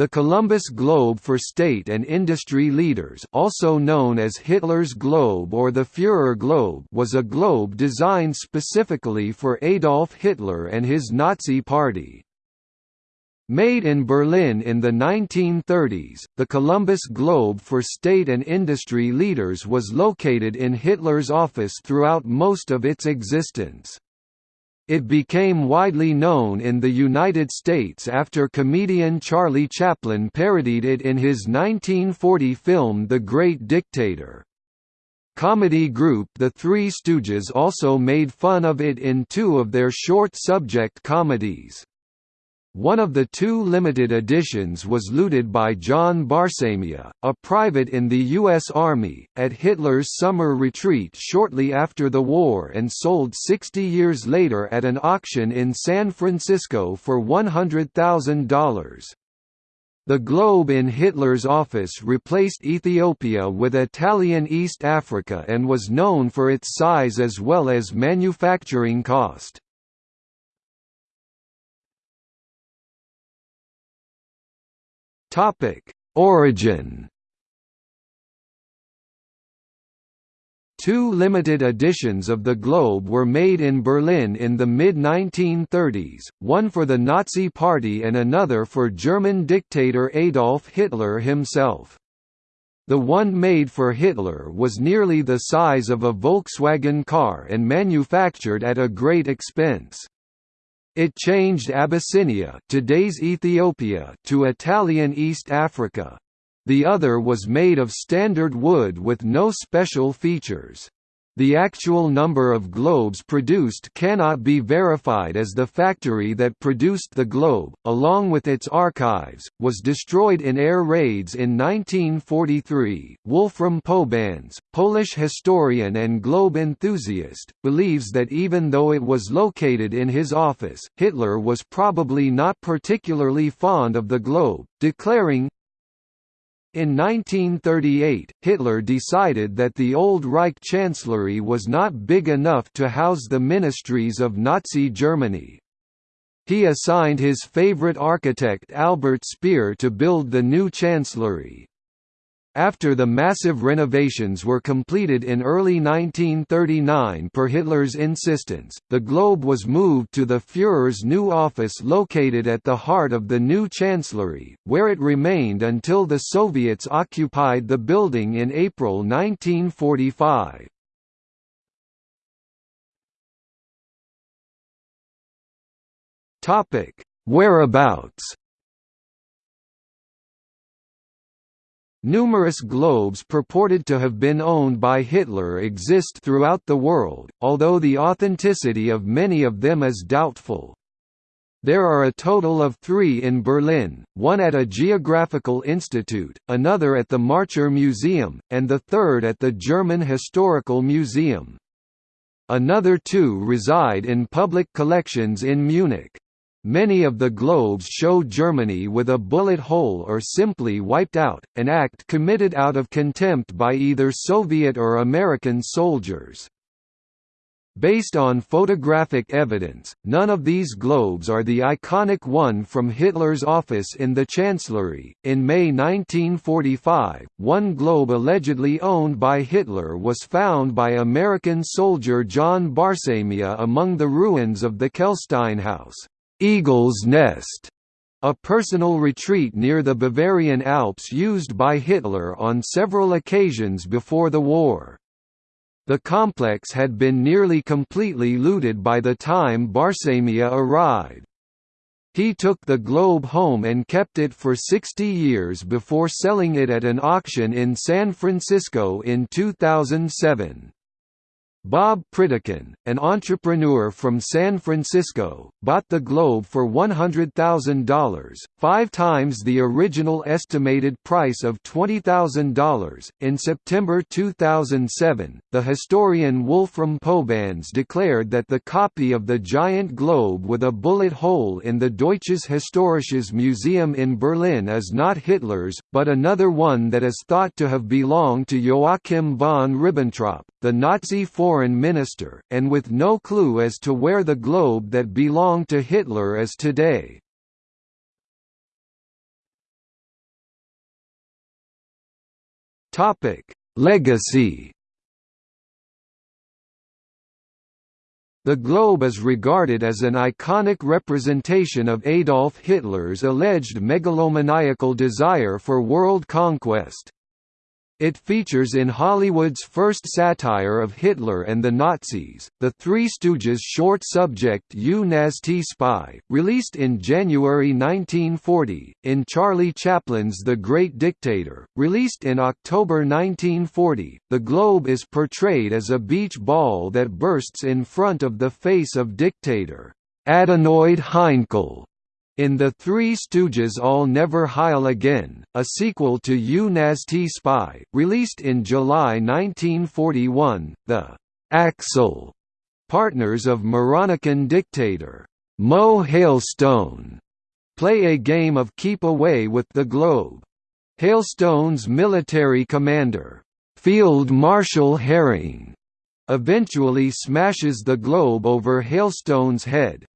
The Columbus Globe for State and Industry Leaders also known as Hitler's Globe or the Führer Globe was a globe designed specifically for Adolf Hitler and his Nazi Party. Made in Berlin in the 1930s, the Columbus Globe for State and Industry Leaders was located in Hitler's office throughout most of its existence. It became widely known in the United States after comedian Charlie Chaplin parodied it in his 1940 film The Great Dictator. Comedy group The Three Stooges also made fun of it in two of their short subject comedies. One of the two limited editions was looted by John Barsamian, a private in the U.S. Army, at Hitler's summer retreat shortly after the war and sold 60 years later at an auction in San Francisco for $100,000. The globe in Hitler's office replaced Ethiopia with Italian East Africa and was known for its size as well as manufacturing cost. Topic: Origin. Two limited editions of the Globe were made in Berlin in the mid-1930s, one for the Nazi Party and another for German dictator Adolf Hitler himself. The one made for Hitler was nearly the size of a Volkswagen car and manufactured at a great expense. It changed Abyssinia today's Ethiopia to Italian East Africa. The other was made of standard wood with no special features. The actual number of globes produced cannot be verified as the factory that produced the globe, along with its archives, was destroyed in air raids in 1943. Wolfram Pobanz, Polish historian and globe enthusiast, believes that even though it was located in his office, Hitler was probably not particularly fond of the globe, declaring, in 1938, Hitler decided that the old Reich Chancellery was not big enough to house the ministries of Nazi Germany. He assigned his favorite architect Albert Speer to build the new chancellery. After the massive renovations were completed in early 1939 per Hitler's insistence, the Globe was moved to the Führer's new office located at the heart of the new chancellery, where it remained until the Soviets occupied the building in April 1945. Whereabouts Numerous globes purported to have been owned by Hitler exist throughout the world, although the authenticity of many of them is doubtful. There are a total of three in Berlin, one at a geographical institute, another at the Marcher Museum, and the third at the German Historical Museum. Another two reside in public collections in Munich. Many of the globes show Germany with a bullet hole or simply wiped out, an act committed out of contempt by either Soviet or American soldiers. Based on photographic evidence, none of these globes are the iconic one from Hitler's office in the Chancellery. In May 1945, one globe allegedly owned by Hitler was found by American soldier John Barsamian among the ruins of the Kehlstein House. Eagle's Nest, a personal retreat near the Bavarian Alps used by Hitler on several occasions before the war. The complex had been nearly completely looted by the time Barsamian arrived. He took the globe home and kept it for 60 years before selling it at an auction in San Francisco in 2007. Bob Pritikin, an entrepreneur from San Francisco, bought the Globe for $100,000, five times the original estimated price of $20,000. In September 2007, the historian Wolfram Pobanz declared that the copy of the giant globe with a bullet hole in the Deutsches Historisches Museum in Berlin is not Hitler's, but another one that is thought to have belonged to Joachim von Ribbentrop, the Nazi foreign minister, and with no clue as to where the globe that belonged to Hitler is today. Legacy The globe is regarded as an iconic representation of Adolf Hitler's alleged megalomaniacal desire for world conquest. It features in Hollywood's first satire of Hitler and the Nazis, The Three Stooges short subject Nazty Spy, released in January 1940, in Charlie Chaplin's The Great Dictator, released in October 1940. The globe is portrayed as a beach ball that bursts in front of the face of dictator Adenoid Hynkel in The Three Stooges I'll Never Heil Again, a sequel to You Nazty Spy, released in July 1941, the Axel partners of Moronican dictator Mo Hailstone play a game of keep away with the globe. Hailstone's military commander, Field Marshal Herring, eventually smashes the globe over Hailstone's head,